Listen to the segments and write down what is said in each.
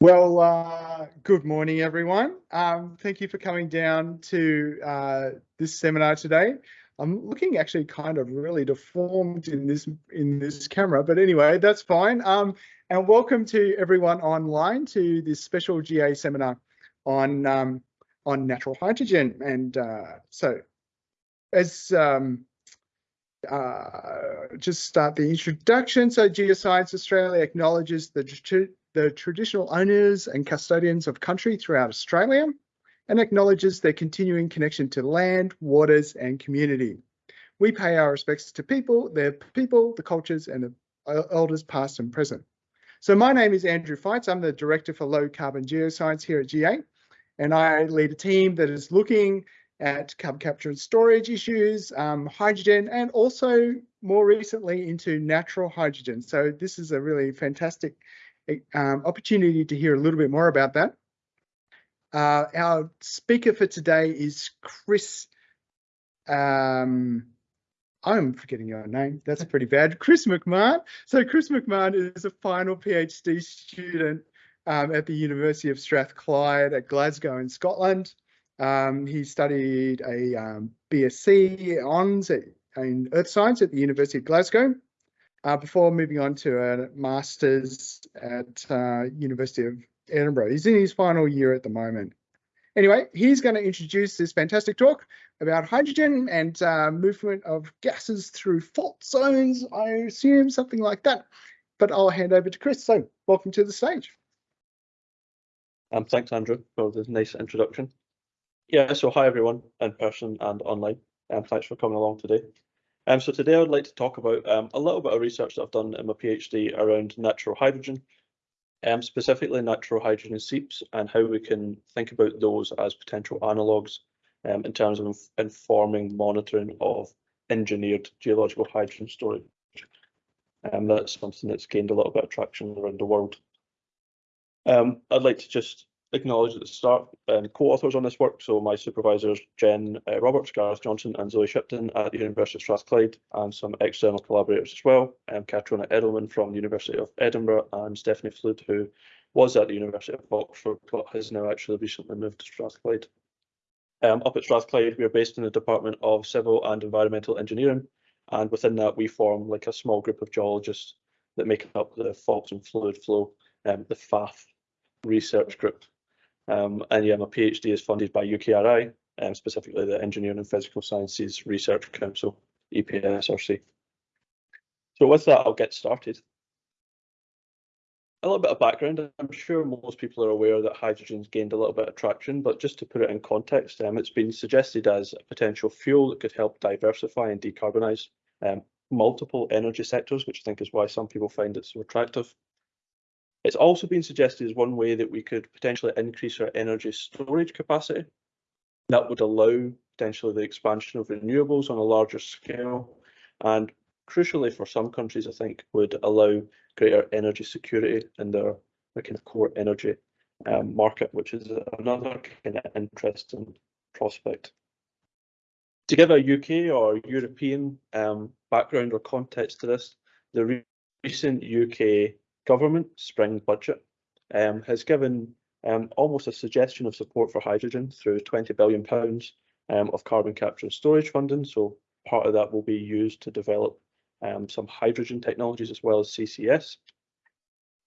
Well, uh, good morning, everyone. Um, thank you for coming down to uh, this seminar today. I'm looking actually kind of really deformed in this in this camera, but anyway, that's fine. Um, and welcome to everyone online to this special GA seminar on um, on natural hydrogen. And uh, so, as um, uh, just start the introduction. So Geoscience Australia acknowledges the the traditional owners and custodians of country throughout Australia and acknowledges their continuing connection to land, waters and community. We pay our respects to people, their people, the cultures and the elders past and present. So my name is Andrew Feitz. I'm the Director for Low Carbon Geoscience here at GA and I lead a team that is looking at carbon capture and storage issues, um, hydrogen, and also more recently into natural hydrogen. So this is a really fantastic um, opportunity to hear a little bit more about that. Uh, our speaker for today is Chris. Um, I'm forgetting your name. That's pretty bad. Chris McMahon. So Chris McMahon is a final PhD student um, at the University of Strathclyde at Glasgow in Scotland. Um, he studied a um, BSc Hons in Earth Science at the University of Glasgow uh, before moving on to a master's at uh, University of Edinburgh. He's in his final year at the moment. Anyway, he's going to introduce this fantastic talk about hydrogen and uh, movement of gases through fault zones, I assume, something like that. But I'll hand over to Chris. So welcome to the stage. Um, thanks, Andrew, for the nice introduction. Yeah, so hi everyone in person and online. Um, thanks for coming along today. Um, so today I'd like to talk about um, a little bit of research that I've done in my PhD around natural hydrogen, um, specifically natural hydrogen seeps and how we can think about those as potential analogues um, in terms of informing monitoring of engineered geological hydrogen storage. Um, that's something that's gained a little bit of traction around the world. Um, I'd like to just acknowledge at the start um, co-authors on this work. So my supervisors, Jen uh, Roberts, Gareth Johnson and Zoe Shipton at the University of Strathclyde and some external collaborators as well. Um, Katriona Edlmann from the University of Edinburgh and Stephanie Flude, who was at the University of Oxford but has now actually recently moved to Strathclyde. Um, up at Strathclyde, we are based in the Department of Civil and Environmental Engineering, and within that we form like a small group of geologists that make up the Faults and Fluid Flow, um, the FAF research group. Um, and yeah, my PhD is funded by UKRI, um, specifically the Engineering and Physical Sciences Research Council, EPSRC. So with that, I'll get started. A little bit of background. I'm sure most people are aware that hydrogen's gained a little bit of traction, but just to put it in context, um, it's been suggested as a potential fuel that could help diversify and decarbonise um, multiple energy sectors, which I think is why some people find it so attractive. It's also been suggested as one way that we could potentially increase our energy storage capacity. That would allow potentially the expansion of renewables on a larger scale and crucially for some countries, I think, would allow greater energy security in their, their kind of core energy um, market, which is another kind of interesting prospect. To give a UK or European um, background or context to this, the re recent UK government spring budget um, has given um, almost a suggestion of support for hydrogen through 20 billion pounds um, of carbon capture and storage funding. So part of that will be used to develop um, some hydrogen technologies as well as CCS.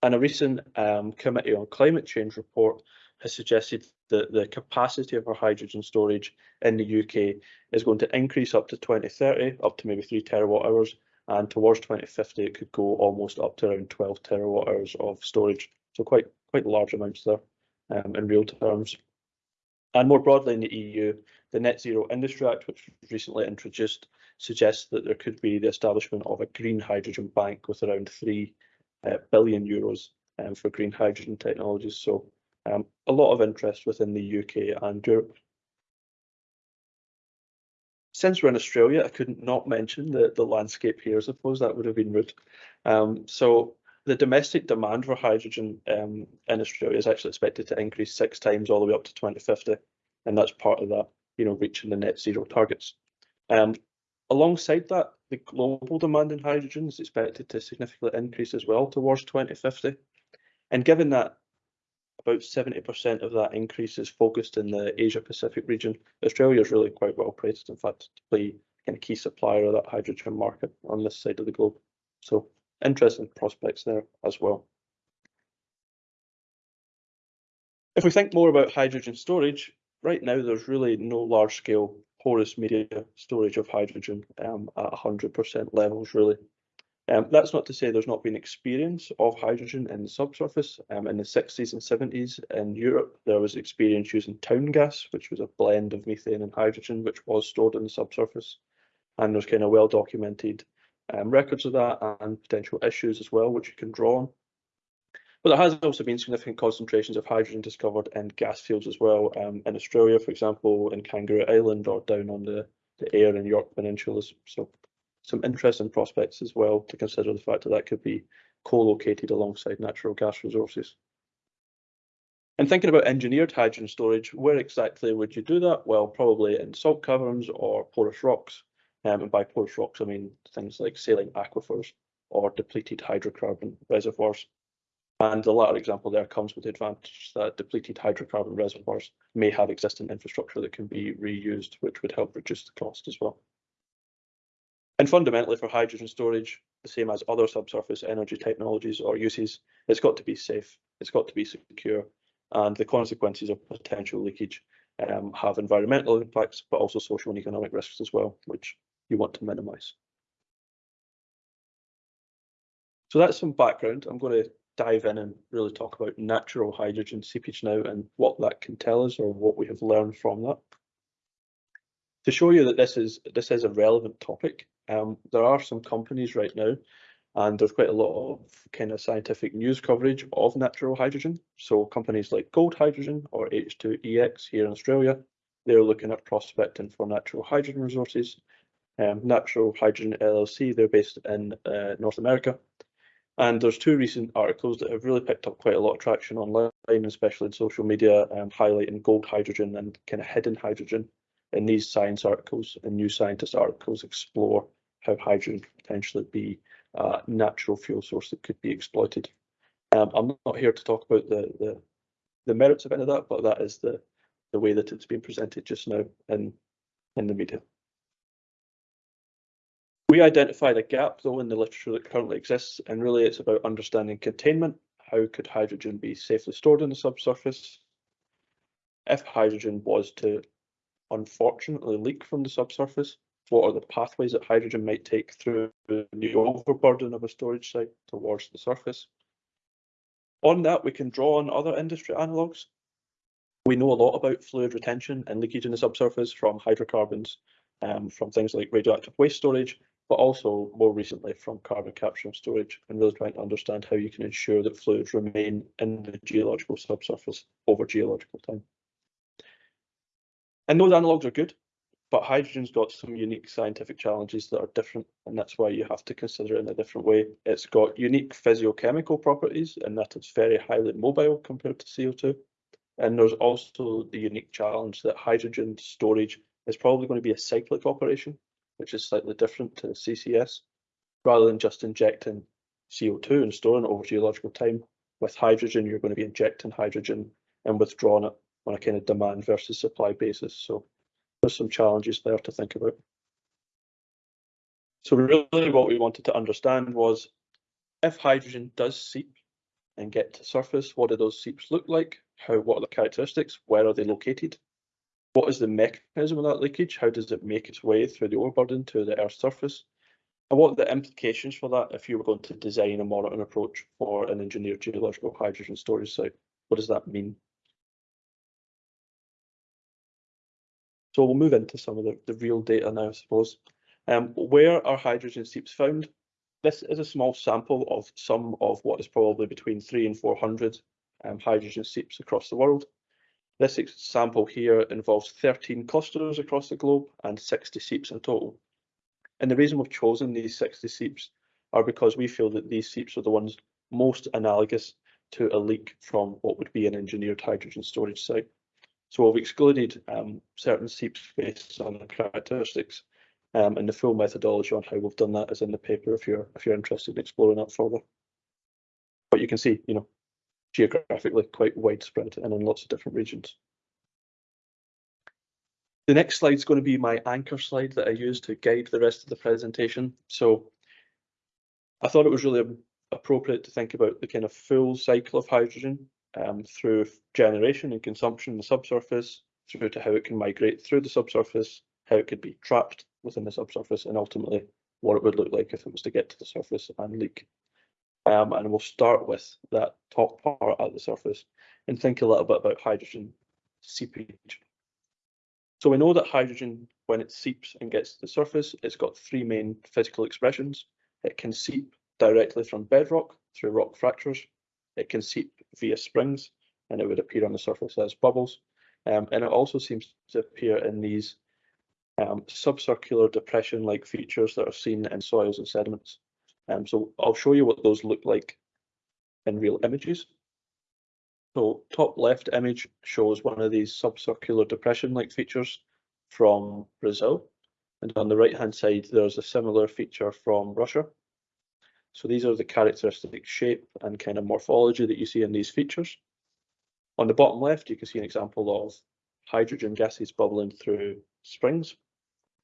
And a recent um, Committee on Climate Change report has suggested that the capacity of our hydrogen storage in the UK is going to increase up to 2030, up to maybe 3 terawatt hours, and towards 2050 it could go almost up to around 12 terawatt hours of storage. So quite quite large amounts there um, in real terms. And more broadly in the EU, the Net Zero Industry Act, which was recently introduced, suggests that there could be the establishment of a green hydrogen bank with around three uh, billion euros um, for green hydrogen technologies. So um, a lot of interest within the UK and Europe since we're in Australia, I couldn't not mention the, the landscape here. I suppose that would have been rude. Um, so the domestic demand for hydrogen um, in Australia is actually expected to increase six times all the way up to 2050. And that's part of that, you know, reaching the net zero targets. Um, alongside that, the global demand in hydrogen is expected to significantly increase as well towards 2050. And given that about 70% of that increase is focused in the Asia Pacific region. Australia is really quite well placed, in fact, to play kind of key supplier of that hydrogen market on this side of the globe. So interesting prospects there as well. If we think more about hydrogen storage, right now there's really no large scale porous media storage of hydrogen um, at 100% levels really. Um, that's not to say there's not been experience of hydrogen in the subsurface. Um, in the 60s and 70s in Europe, there was experience using town gas, which was a blend of methane and hydrogen, which was stored in the subsurface. And there's kind of well documented um, records of that and potential issues as well, which you can draw on. But there has also been significant concentrations of hydrogen discovered in gas fields as well. Um, in Australia, for example, in Kangaroo Island or down on the, the Eyre and Yorke Peninsulas. So some interesting prospects as well to consider the fact that that could be co-located alongside natural gas resources. And thinking about engineered hydrogen storage, where exactly would you do that? Well, probably in salt caverns or porous rocks. Um, and by porous rocks, I mean things like saline aquifers or depleted hydrocarbon reservoirs. And the latter example there comes with the advantage that depleted hydrocarbon reservoirs may have existing infrastructure that can be reused, which would help reduce the cost as well. And fundamentally for hydrogen storage, the same as other subsurface energy technologies or uses, it's got to be safe, it's got to be secure, and the consequences of potential leakage um, have environmental impacts, but also social and economic risks as well, which you want to minimise. So that's some background. I'm going to dive in and really talk about natural hydrogen seepage now and what that can tell us or what we have learned from that. To show you that this is this is a relevant topic, um, there are some companies right now, and there's quite a lot of kind of scientific news coverage of natural hydrogen. So companies like Gold Hydrogen or H2EX here in Australia, they're looking at prospecting for natural hydrogen resources. Um, natural Hydrogen LLC, they're based in uh, North America, and there's two recent articles that have really picked up quite a lot of traction online, especially in social media, um, highlighting gold hydrogen and kind of hidden hydrogen. In these science articles and new scientist articles explore how hydrogen could potentially be a natural fuel source that could be exploited. Um, I'm not here to talk about the, the, the merits of any of that, but that is the the way that it's being presented just now in in the media. We identified a gap though in the literature that currently exists, and really it's about understanding containment. How could hydrogen be safely stored in the subsurface? If hydrogen was to unfortunately leak from the subsurface, what are the pathways that hydrogen might take through the overburden of a storage site towards the surface? On that, we can draw on other industry analogues. We know a lot about fluid retention and leakage in the subsurface from hydrocarbons, um, from things like radioactive waste storage, but also more recently from carbon capture and storage and really trying to understand how you can ensure that fluids remain in the geological subsurface over geological time. And those analogues are good, but hydrogen's got some unique scientific challenges that are different, and that's why you have to consider it in a different way. It's got unique physiochemical properties in that it's very highly mobile compared to CO2. And there's also the unique challenge that hydrogen storage is probably going to be a cyclic operation which is slightly different to CCS, rather than just injecting CO2 and storing it over geological time. With hydrogen, you're going to be injecting hydrogen and withdrawing it on a kind of demand versus supply basis. So there's some challenges there to think about. So really what we wanted to understand was if hydrogen does seep and get to surface, what do those seeps look like? How, what are the characteristics? Where are they located? What is the mechanism of that leakage? How does it make its way through the overburden to the Earth's surface? And what are the implications for that if you were going to design a monitoring approach for an engineered geological hydrogen storage site? What does that mean? So we'll move into some of the, the real data now, I suppose. Um, where are hydrogen seeps found? This is a small sample of some of what is probably between three and 400 um, hydrogen seeps across the world. This sample here involves 13 clusters across the globe and 60 seeps in total. And the reason we've chosen these 60 seeps are because we feel that these seeps are the ones most analogous to a leak from what would be an engineered hydrogen storage site. So we've excluded um, certain seeps based on the characteristics um, and the full methodology on how we've done that is in the paper if you're if you're interested in exploring that further. But you can see, you know, geographically quite widespread and in lots of different regions. The next slide is going to be my anchor slide that I use to guide the rest of the presentation. So I thought it was really appropriate to think about the kind of full cycle of hydrogen um, through generation and consumption in the subsurface, through to how it can migrate through the subsurface, how it could be trapped within the subsurface, and ultimately what it would look like if it was to get to the surface and leak. Um, and we'll start with that top part at the surface and think a little bit about hydrogen seepage. So we know that hydrogen, when it seeps and gets to the surface, it's got three main physical expressions. It can seep directly from bedrock through rock fractures. It can seep via springs and it would appear on the surface as bubbles. Um, and it also seems to appear in these um, subcircular depression-like features that are seen in soils and sediments. Um, so I'll show you what those look like in real images. So top left image shows one of these subcircular depression-like features from Brazil. And on the right hand side, there's a similar feature from Russia. So these are the characteristic shape and kind of morphology that you see in these features. On the bottom left, you can see an example of hydrogen gases bubbling through springs.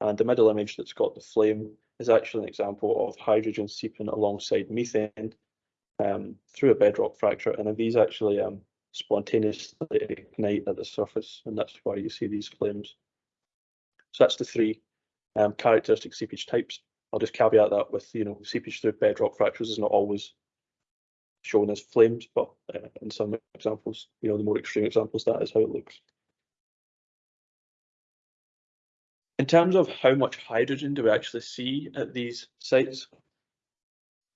And the middle image that's got the flame is actually an example of hydrogen seeping alongside methane um, through a bedrock fracture. And these actually um, spontaneously ignite at the surface, and that's why you see these flames. So that's the three um, characteristic seepage types. I'll just caveat that with, you know, seepage through bedrock fractures is not always shown as flames, but uh, in some examples, you know, the more extreme examples, that is how it looks. In terms of how much hydrogen do we actually see at these sites,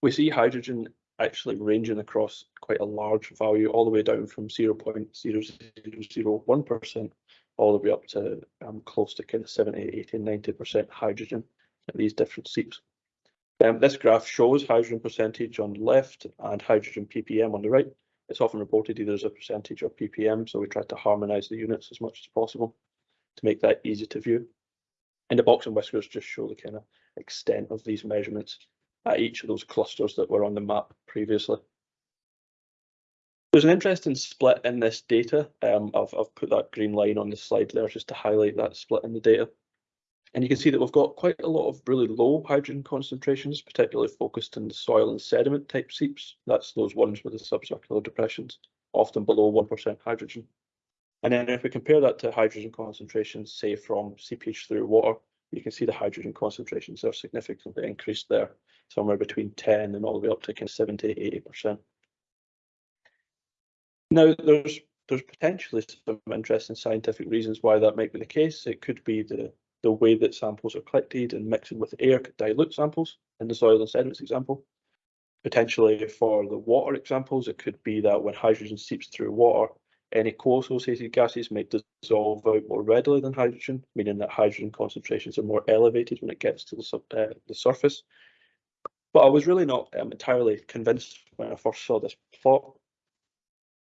we see hydrogen actually ranging across quite a large value, all the way down from 0.0001% all the way up to um, close to kind of 70, 80, 90% hydrogen at these different seeps. Um, this graph shows hydrogen percentage on the left and hydrogen ppm on the right. It's often reported either as a percentage or ppm, so we try to harmonise the units as much as possible to make that easy to view. And the box and whiskers just show the kind of extent of these measurements at each of those clusters that were on the map previously. There's an interesting split in this data. Um, I've, I've put that green line on the slide there just to highlight that split in the data. And you can see that we've got quite a lot of really low hydrogen concentrations, particularly focused in the soil and sediment type seeps. That's those ones with the subcircular depressions, often below 1% hydrogen. And then if we compare that to hydrogen concentrations, say from seepage through water, you can see the hydrogen concentrations are significantly increased there, somewhere between 10 and all the way up to kind of 70, 80%. Now, there's there's potentially some interesting scientific reasons why that might be the case. It could be the the way that samples are collected and mixing with air could dilute samples in the soil and sediments example. Potentially for the water examples, it could be that when hydrogen seeps through water, any co-associated gases might dissolve out more readily than hydrogen, meaning that hydrogen concentrations are more elevated when it gets to the, uh, the surface. But I was really not um, entirely convinced when I first saw this plot.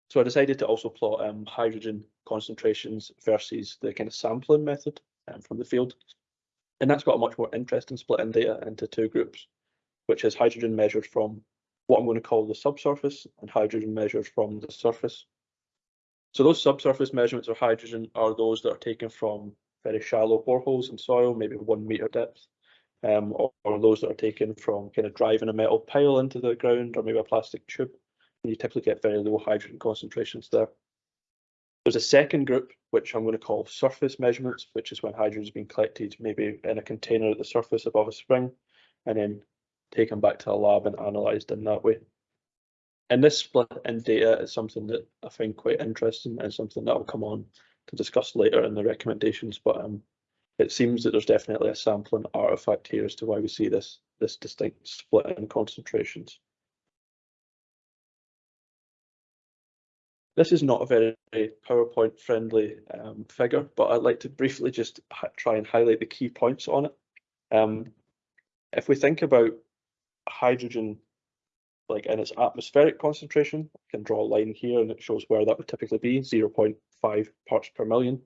So I decided to also plot um, hydrogen concentrations versus the kind of sampling method um, from the field. And that's got a much more interesting split in data into two groups, which is hydrogen measured from what I'm going to call the subsurface and hydrogen measured from the surface. So those subsurface measurements of hydrogen are those that are taken from very shallow boreholes in soil, maybe one meter depth, um, or, or, those that are taken from kind of driving a metal pile into the ground or maybe a plastic tube. And you typically get very low hydrogen concentrations there. There's a second group, which I'm going to call surface measurements, which is when hydrogen has been collected maybe in a container at the surface above a spring and then taken back to a lab and analysed in that way. And this split in data is something that I find quite interesting and something that I'll come on to discuss later in the recommendations. But um, it seems that there's definitely a sampling artifact here as to why we see this, this distinct split in concentrations. This is not a very PowerPoint friendly um, figure, but I'd like to briefly just try and highlight the key points on it. Um, if we think about hydrogen like in its atmospheric concentration, I can draw a line here and it shows where that would typically be, 0.5 parts per million.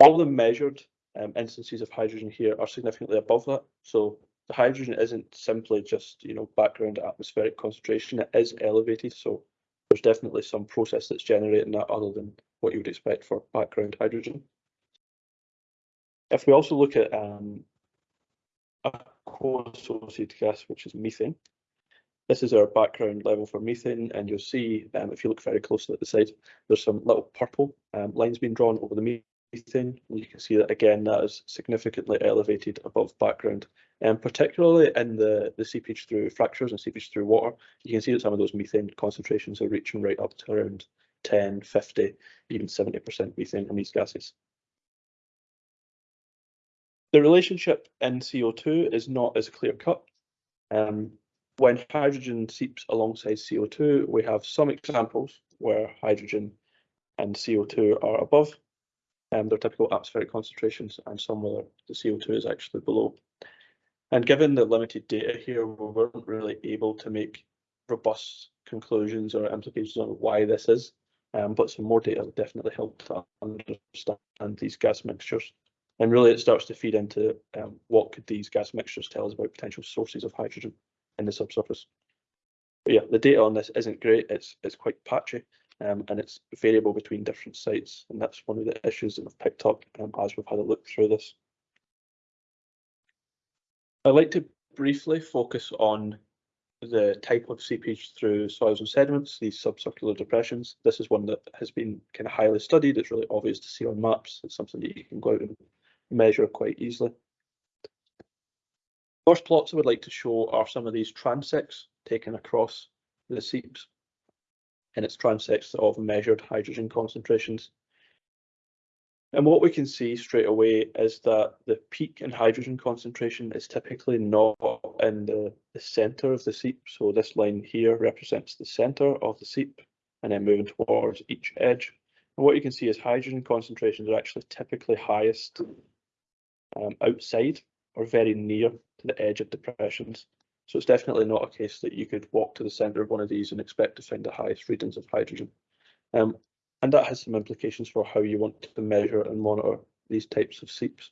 All the measured um, instances of hydrogen here are significantly above that. So the hydrogen isn't simply just, you know, background atmospheric concentration, it is elevated. So there's definitely some process that's generating that other than what you would expect for background hydrogen. If we also look at um, a co-associated gas, which is methane, this is our background level for methane, and you'll see um, if you look very closely at the side, there's some little purple um, lines being drawn over the methane. You can see that again, that is significantly elevated above background, and particularly in the, the seepage through fractures and seepage through water, you can see that some of those methane concentrations are reaching right up to around 10, 50, even 70% methane in these gases. The relationship in CO2 is not as clear cut. Um, when hydrogen seeps alongside CO2, we have some examples where hydrogen and CO2 are above um, their typical atmospheric concentrations and some where the CO2 is actually below. And given the limited data here, we weren't really able to make robust conclusions or implications on why this is, um, but some more data will definitely help to understand these gas mixtures. And really it starts to feed into um, what could these gas mixtures tell us about potential sources of hydrogen in the subsurface. But yeah, the data on this isn't great. It's it's quite patchy um, and it's variable between different sites. And that's one of the issues that we've picked up um, as we've had a look through this. I'd like to briefly focus on the type of seepage through soils and sediments, these subcircular depressions. This is one that has been kind of highly studied. It's really obvious to see on maps. It's something that you can go out and measure quite easily. First plots I would like to show are some of these transects taken across the seeps and it's transects of measured hydrogen concentrations. And what we can see straight away is that the peak in hydrogen concentration is typically not in the, the centre of the seep. So this line here represents the centre of the seep and then moving towards each edge. And what you can see is hydrogen concentrations are actually typically highest um, outside or very near to the edge of depressions. So it's definitely not a case that you could walk to the centre of one of these and expect to find the highest readings of hydrogen. Um, and that has some implications for how you want to measure and monitor these types of seeps.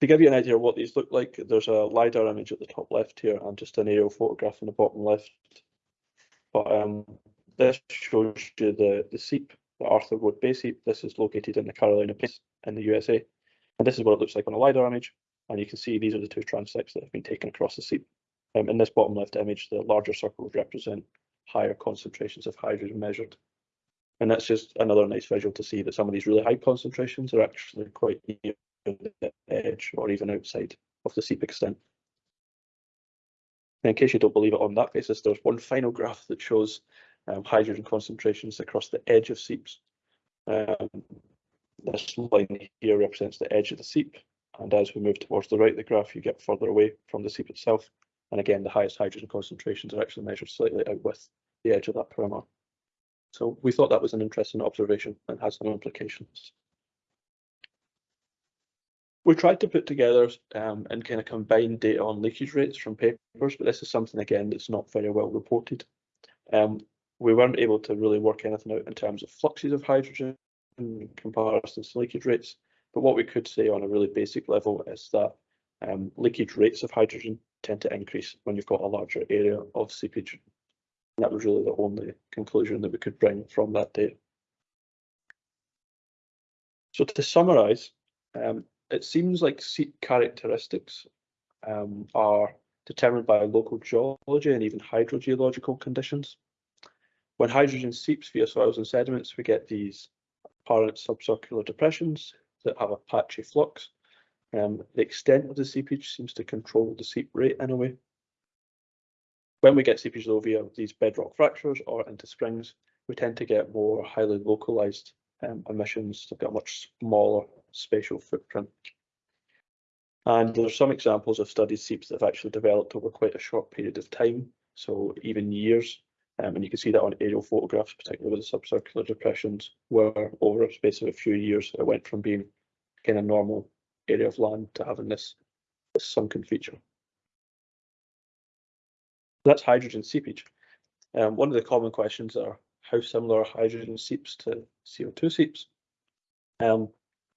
To give you an idea of what these look like, there's a LiDAR image at the top left here and just an aerial photograph in the bottom left. But um, this shows you the, the seep, the Arthur Road Bay seep. This is located in the Carolina Plains in the USA. And this is what it looks like on a LiDAR image. And you can see these are the two transects that have been taken across the seep. Um, in this bottom left image, the larger circles represent higher concentrations of hydrogen measured. And that's just another nice visual to see that some of these really high concentrations are actually quite near the edge or even outside of the seep extent. And in case you don't believe it on that basis, there's one final graph that shows um, hydrogen concentrations across the edge of seeps. Um, this line here represents the edge of the seep, and as we move towards the right of the graph, you get further away from the seep itself. And again, the highest hydrogen concentrations are actually measured slightly out with the edge of that perimeter. So we thought that was an interesting observation and has some implications. We tried to put together um, and kind of combine data on leakage rates from papers, but this is something again that's not very well reported. Um, we weren't able to really work anything out in terms of fluxes of hydrogen in comparison to leakage rates. But what we could say on a really basic level is that um, leakage rates of hydrogen tend to increase when you've got a larger area of seepage. And that was really the only conclusion that we could bring from that data. So to summarise, um, it seems like seep characteristics um, are determined by local geology and even hydrogeological conditions. When hydrogen seeps via soils and sediments, we get these apparent subcircular depressions that have a patchy flux. Um, the extent of the seepage seems to control the seep rate in a way. When we get seepage though via these bedrock fractures or into springs, we tend to get more highly localized um, emissions. They've got a much smaller spatial footprint. And there's some examples of studied seeps that have actually developed over quite a short period of time, so even years. Um, and you can see that on aerial photographs, particularly with the subcircular depressions, where over a space of a few years, it went from being kind of normal area of land to having this, this sunken feature. That's hydrogen seepage. Um, one of the common questions are how similar are hydrogen seeps to CO2 seeps? Um,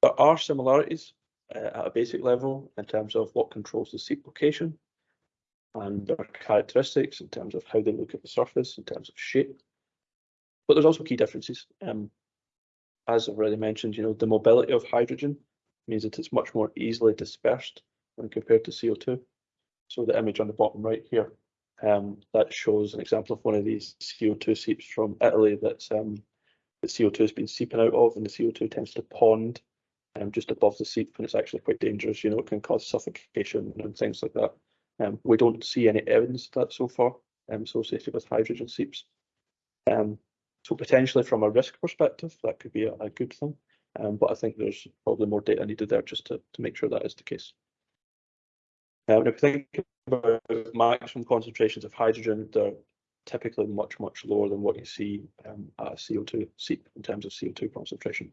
there are similarities uh, at a basic level in terms of what controls the seep location. And their characteristics in terms of how they look at the surface, in terms of shape. But there's also key differences. Um, as I've already mentioned, you know, the mobility of hydrogen means that it's much more easily dispersed when compared to CO2. So the image on the bottom right here, um, that shows an example of one of these CO2 seeps from Italy that's um, the CO2 has been seeping out of and the CO2 tends to pond um, just above the seep and it's actually quite dangerous, you know, it can cause suffocation and things like that. Um, we don't see any evidence of that so far um, associated with hydrogen seeps. Um, so potentially from a risk perspective, that could be a, a good thing. Um, but I think there's probably more data needed there just to, to make sure that is the case. Um, if you think about maximum concentrations of hydrogen, they're typically much, much lower than what you see um, at a CO2 seep in terms of CO2 concentration.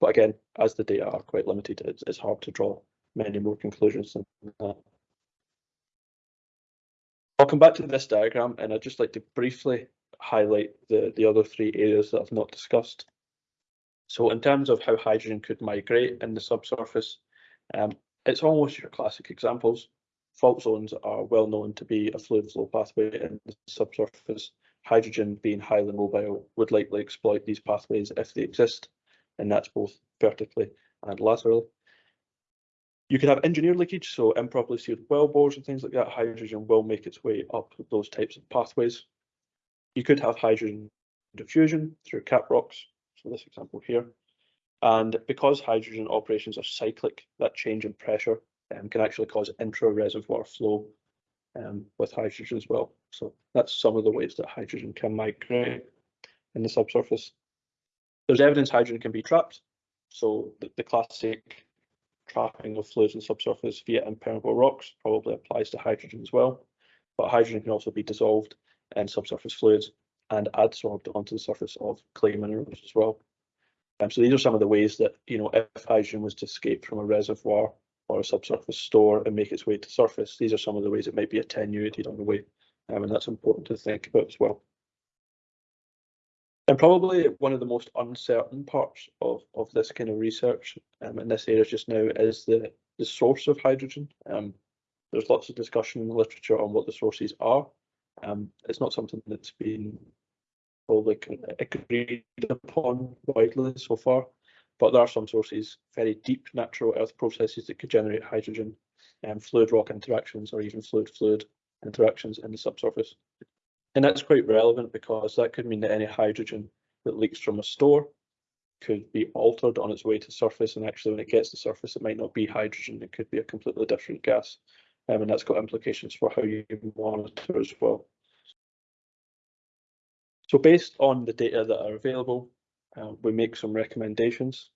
But again, as the data are quite limited, it's, it's hard to draw many more conclusions than that. I'll come back to this diagram and I'd just like to briefly highlight the, the other three areas that I've not discussed. So in terms of how hydrogen could migrate in the subsurface, um, it's almost your classic examples. Fault zones are well known to be a fluid flow pathway in the subsurface. Hydrogen being highly mobile would likely exploit these pathways if they exist, and that's both vertically and laterally. You could have engineer leakage, so improperly sealed well bores and things like that. Hydrogen will make its way up those types of pathways. You could have hydrogen diffusion through cap rocks, so this example here. And because hydrogen operations are cyclic, that change in pressure um, can actually cause intra-reservoir flow um, with hydrogen as well. So that's some of the ways that hydrogen can migrate in the subsurface. There's evidence hydrogen can be trapped. So the, the classic trapping of fluids in subsurface via impermeable rocks probably applies to hydrogen as well. But hydrogen can also be dissolved in subsurface fluids and adsorbed onto the surface of clay minerals as well. Um, so these are some of the ways that, you know, if hydrogen was to escape from a reservoir or a subsurface store and make its way to surface, these are some of the ways it might be attenuated on the way. Um, and that's important to think about as well. And probably one of the most uncertain parts of, of this kind of research um, in this area just now is the, the source of hydrogen. Um, there's lots of discussion in the literature on what the sources are. Um, it's not something that's been probably agreed upon widely so far, but there are some sources, very deep natural earth processes that could generate hydrogen, and um, fluid rock interactions or even fluid fluid interactions in the subsurface. And that's quite relevant because that could mean that any hydrogen that leaks from a store could be altered on its way to surface and actually when it gets to surface it might not be hydrogen, it could be a completely different gas um, and that's got implications for how you monitor as well. So based on the data that are available, uh, we make some recommendations.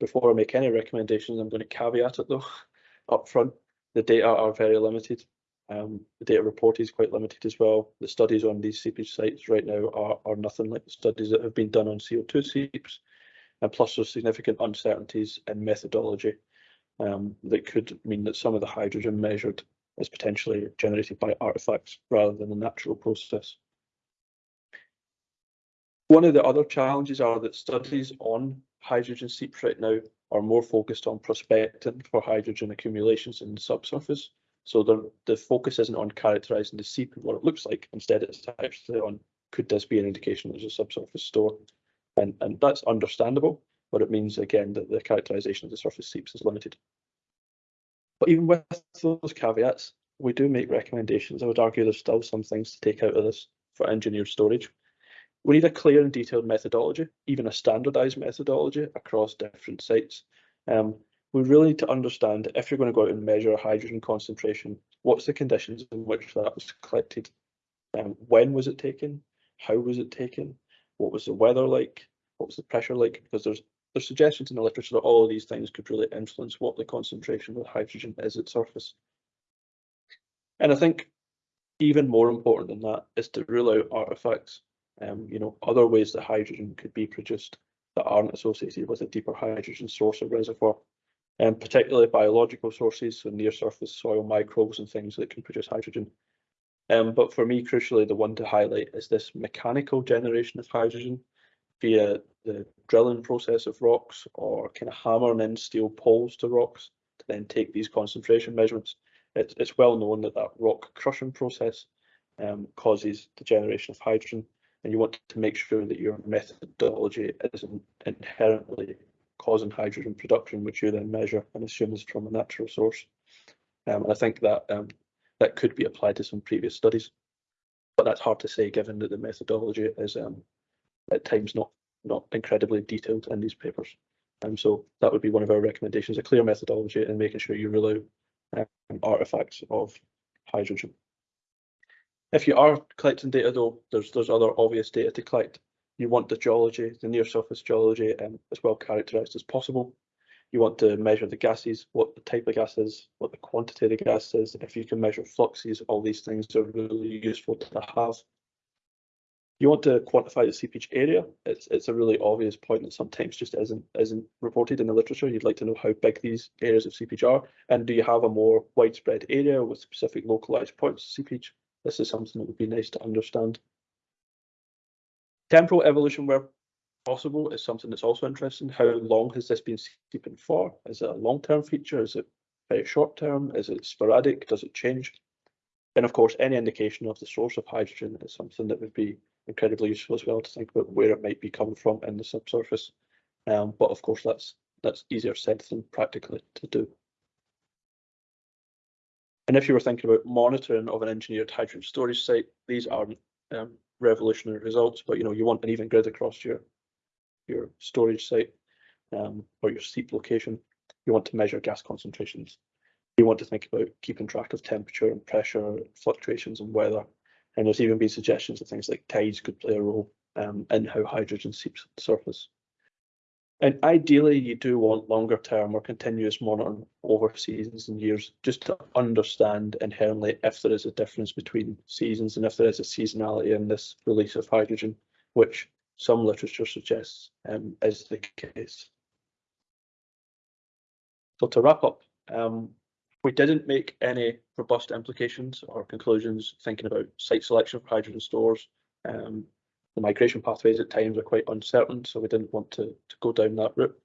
Before I make any recommendations, I'm going to caveat it though up front. The data are very limited. Um, the data report is quite limited as well. The studies on these seepage sites right now are, are nothing like the studies that have been done on CO2 seeps. And plus there's significant uncertainties in methodology um, that could mean that some of the hydrogen measured is potentially generated by artifacts rather than a natural process. One of the other challenges are that studies on hydrogen seeps right now are more focused on prospecting for hydrogen accumulations in the subsurface. So the, the focus isn't on characterising the seep and what it looks like. Instead, it's actually on could this be an indication there's a subsurface store? And, and that's understandable but it means again that the characterization of the surface seeps is limited. But even with those caveats, we do make recommendations. I would argue there's still some things to take out of this for engineered storage. We need a clear and detailed methodology, even a standardized methodology across different sites. Um, we really need to understand if you're going to go out and measure hydrogen concentration, what's the conditions in which that was collected? Um, when was it taken? How was it taken? What was the weather like? What was the pressure like? Because there's there's suggestions in the literature that all of these things could really influence what the concentration of hydrogen is at surface. And I think even more important than that is to rule out artifacts, um, you know, other ways that hydrogen could be produced that aren't associated with a deeper hydrogen source or reservoir, um, particularly biological sources, so near surface soil microbes and things that can produce hydrogen. Um, but for me, crucially, the one to highlight is this mechanical generation of hydrogen via the drilling process of rocks or kind of hammering in steel poles to rocks to then take these concentration measurements. it's, it's well known that that rock crushing process um, causes the generation of hydrogen, and you want to make sure that your methodology isn't inherently causing hydrogen production, which you then measure and assume is from a natural source. Um, and I think that um, that could be applied to some previous studies, but that's hard to say given that the methodology is um, at times not not incredibly detailed in these papers. And so that would be one of our recommendations, a clear methodology and making sure you rule out um, artifacts of hydrogen. If you are collecting data though, there's there's other obvious data to collect. You want the geology, the near surface geology um, as well characterized as possible. You want to measure the gases, what the type of gas is, what the quantity of the gas is. If you can measure fluxes, all these things are really useful to have. You want to quantify the seepage area. It's it's a really obvious point that sometimes just isn't isn't reported in the literature. You'd like to know how big these areas of seepage are, and do you have a more widespread area with specific localized points of seepage? This is something that would be nice to understand. Temporal evolution where possible is something that's also interesting. How long has this been seeping for? Is it a long-term feature? Is it very short-term? Is it sporadic? Does it change? And of course, any indication of the source of hydrogen is something that would be incredibly useful as well to think about where it might be coming from in the subsurface. Um, but of course, that's that's easier said than practically to do. And if you were thinking about monitoring of an engineered hydrogen storage site, these aren't um, revolutionary results, but you know you want an even grid across your your storage site um, or your seep location. You want to measure gas concentrations. You want to think about keeping track of temperature and pressure fluctuations and weather and there's even been suggestions that things like tides could play a role um, in how hydrogen seeps at the surface. And ideally, you do want longer term or continuous monitoring over seasons and years, just to understand inherently if there is a difference between seasons and if there is a seasonality in this release of hydrogen, which some literature suggests um, is the case. So to wrap up, um, we didn't make any robust implications or conclusions thinking about site selection for hydrogen stores. Um, the migration pathways at times are quite uncertain, so we didn't want to, to go down that route.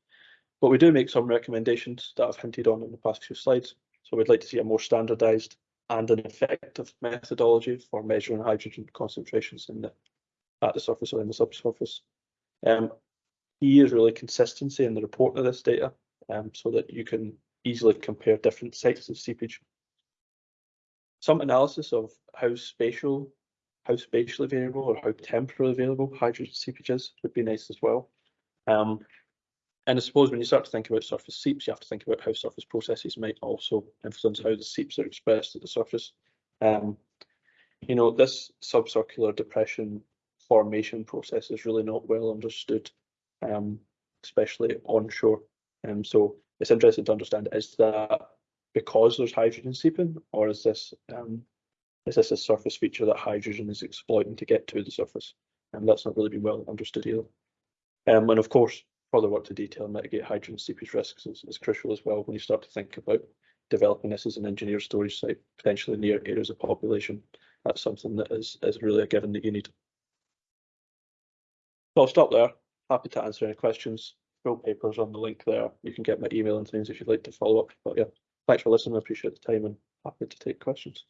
But we do make some recommendations that I've hinted on in the past few slides. So we'd like to see a more standardised and an effective methodology for measuring hydrogen concentrations in the at the surface or in the subsurface. Um, is really consistency in the reporting of this data, um, so that you can easily compare different sites of seepage. Some analysis of how spatial, how spatially variable or how temporally variable hydrogen seepage is would be nice as well. Um, and I suppose when you start to think about surface seeps, you have to think about how surface processes might also influence how the seeps are expressed at the surface. Um, you know, this subcircular depression formation process is really not well understood, um, especially onshore. Um, so it's interesting to understand is that because there's hydrogen seeping, or is this um, is this a surface feature that hydrogen is exploiting to get to the surface? And that's not really been well understood either. Um, and of course, further work to detail and mitigate hydrogen seepage risks is, is crucial as well when you start to think about developing this as an engineered storage site, potentially near areas of population. That's something that is, is really a given that you need. So I'll stop there. Happy to answer any questions full papers on the link there. You can get my email and things if you'd like to follow up. But yeah, thanks for listening. I appreciate the time and happy to take questions.